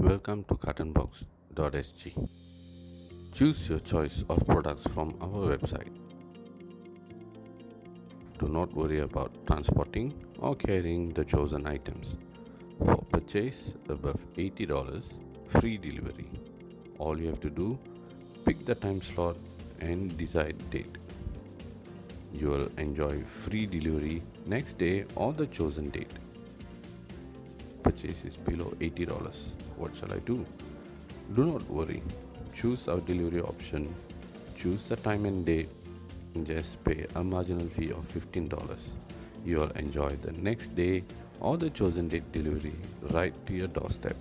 Welcome to cartonbox.sg. Choose your choice of products from our website. Do not worry about transporting or carrying the chosen items. For purchase above $80, free delivery. All you have to do, pick the time slot and decide date. You will enjoy free delivery next day or the chosen date. Purchase is below $80. What shall I do? Do not worry. Choose our delivery option. Choose the time and date. And just pay a marginal fee of $15. You will enjoy the next day or the chosen date delivery right to your doorstep.